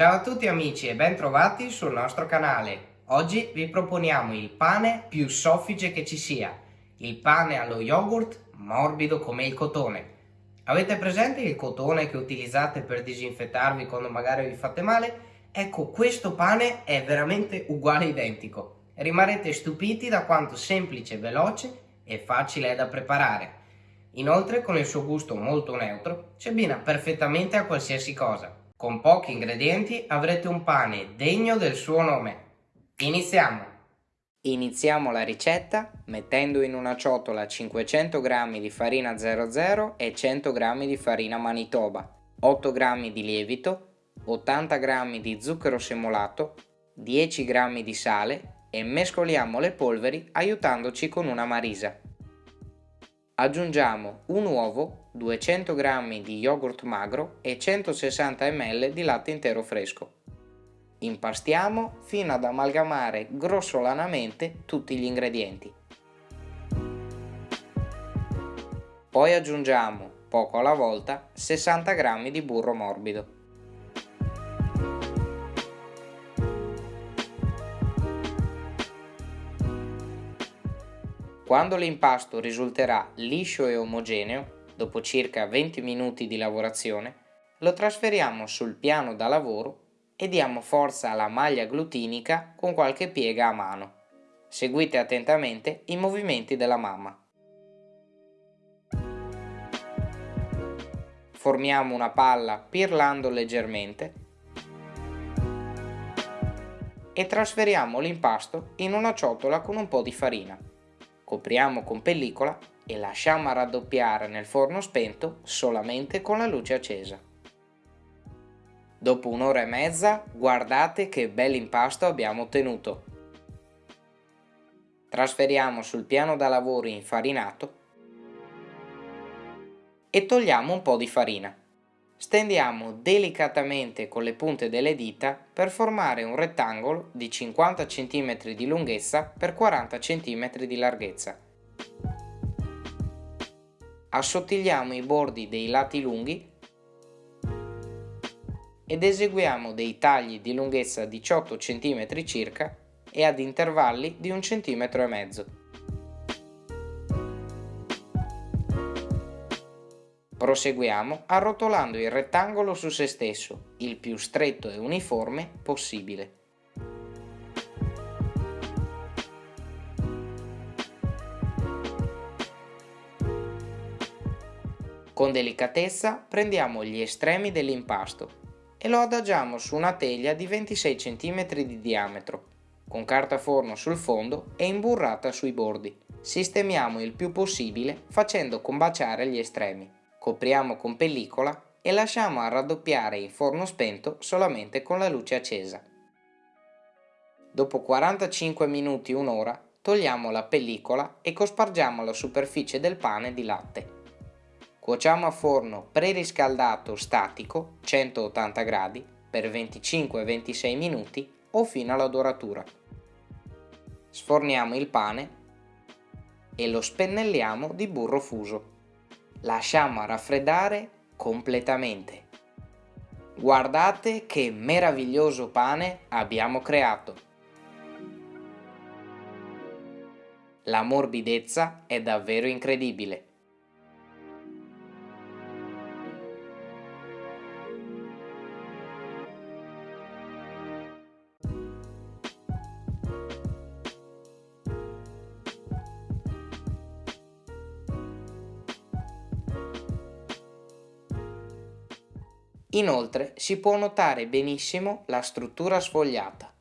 Ciao a tutti amici e ben trovati sul nostro canale. Oggi vi proponiamo il pane più soffice che ci sia, il pane allo yogurt morbido come il cotone. Avete presente il cotone che utilizzate per disinfettarvi quando magari vi fate male? Ecco, questo pane è veramente uguale identico. Rimarrete stupiti da quanto semplice, veloce e facile è da preparare. Inoltre, con il suo gusto molto neutro, si abbina perfettamente a qualsiasi cosa. Con pochi ingredienti avrete un pane degno del suo nome. Iniziamo! Iniziamo la ricetta mettendo in una ciotola 500 g di farina 00 e 100 g di farina Manitoba, 8 g di lievito, 80 g di zucchero semolato, 10 g di sale e mescoliamo le polveri aiutandoci con una marisa. Aggiungiamo un uovo, 200 g di yogurt magro e 160 ml di latte intero fresco. Impastiamo fino ad amalgamare grossolanamente tutti gli ingredienti. Poi aggiungiamo, poco alla volta, 60 g di burro morbido. Quando l'impasto risulterà liscio e omogeneo, dopo circa 20 minuti di lavorazione, lo trasferiamo sul piano da lavoro e diamo forza alla maglia glutinica con qualche piega a mano. Seguite attentamente i movimenti della mamma. Formiamo una palla pirlando leggermente e trasferiamo l'impasto in una ciotola con un po' di farina copriamo con pellicola e lasciamo raddoppiare nel forno spento solamente con la luce accesa. Dopo un'ora e mezza guardate che bel impasto abbiamo ottenuto. Trasferiamo sul piano da lavoro infarinato e togliamo un po' di farina. Stendiamo delicatamente con le punte delle dita per formare un rettangolo di 50 cm di lunghezza per 40 cm di larghezza. Assottigliamo i bordi dei lati lunghi ed eseguiamo dei tagli di lunghezza 18 cm circa e ad intervalli di 1 cm. Proseguiamo arrotolando il rettangolo su se stesso, il più stretto e uniforme possibile. Con delicatezza prendiamo gli estremi dell'impasto e lo adagiamo su una teglia di 26 cm di diametro, con carta forno sul fondo e imburrata sui bordi. Sistemiamo il più possibile facendo combaciare gli estremi copriamo con pellicola e lasciamo a raddoppiare in forno spento solamente con la luce accesa. Dopo 45 minuti un'ora togliamo la pellicola e cospargiamo la superficie del pane di latte. Cuociamo a forno preriscaldato statico 180 gradi per 25-26 minuti o fino alla doratura. Sforniamo il pane e lo spennelliamo di burro fuso lasciamo raffreddare completamente. Guardate che meraviglioso pane abbiamo creato. La morbidezza è davvero incredibile. Inoltre si può notare benissimo la struttura sfogliata,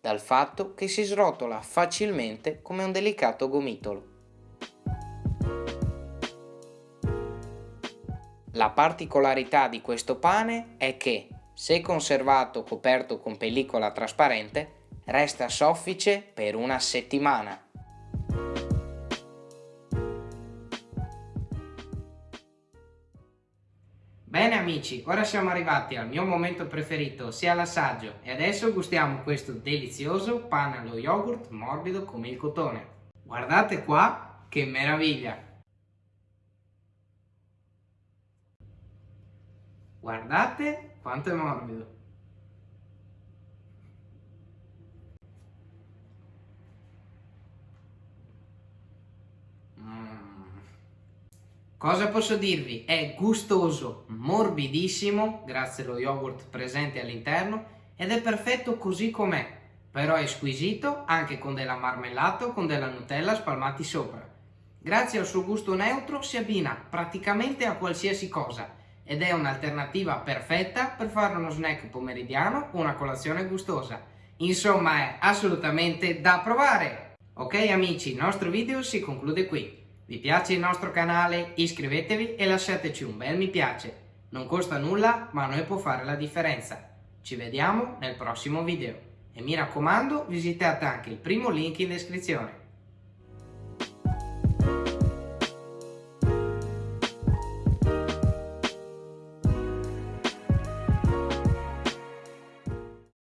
dal fatto che si srotola facilmente come un delicato gomitolo. La particolarità di questo pane è che, se conservato coperto con pellicola trasparente, resta soffice per una settimana Bene amici, ora siamo arrivati al mio momento preferito, sia l'assaggio, e adesso gustiamo questo delizioso pane allo yogurt morbido come il cotone. Guardate qua, che meraviglia! Guardate quanto è morbido! Cosa posso dirvi? È gustoso, morbidissimo, grazie allo yogurt presente all'interno, ed è perfetto così com'è, però è squisito anche con della marmellata o con della Nutella spalmati sopra. Grazie al suo gusto neutro si abbina praticamente a qualsiasi cosa ed è un'alternativa perfetta per fare uno snack pomeridiano o una colazione gustosa. Insomma è assolutamente da provare! Ok amici, il nostro video si conclude qui. Vi piace il nostro canale? Iscrivetevi e lasciateci un bel mi piace. Non costa nulla, ma a noi può fare la differenza. Ci vediamo nel prossimo video. E mi raccomando, visitate anche il primo link in descrizione.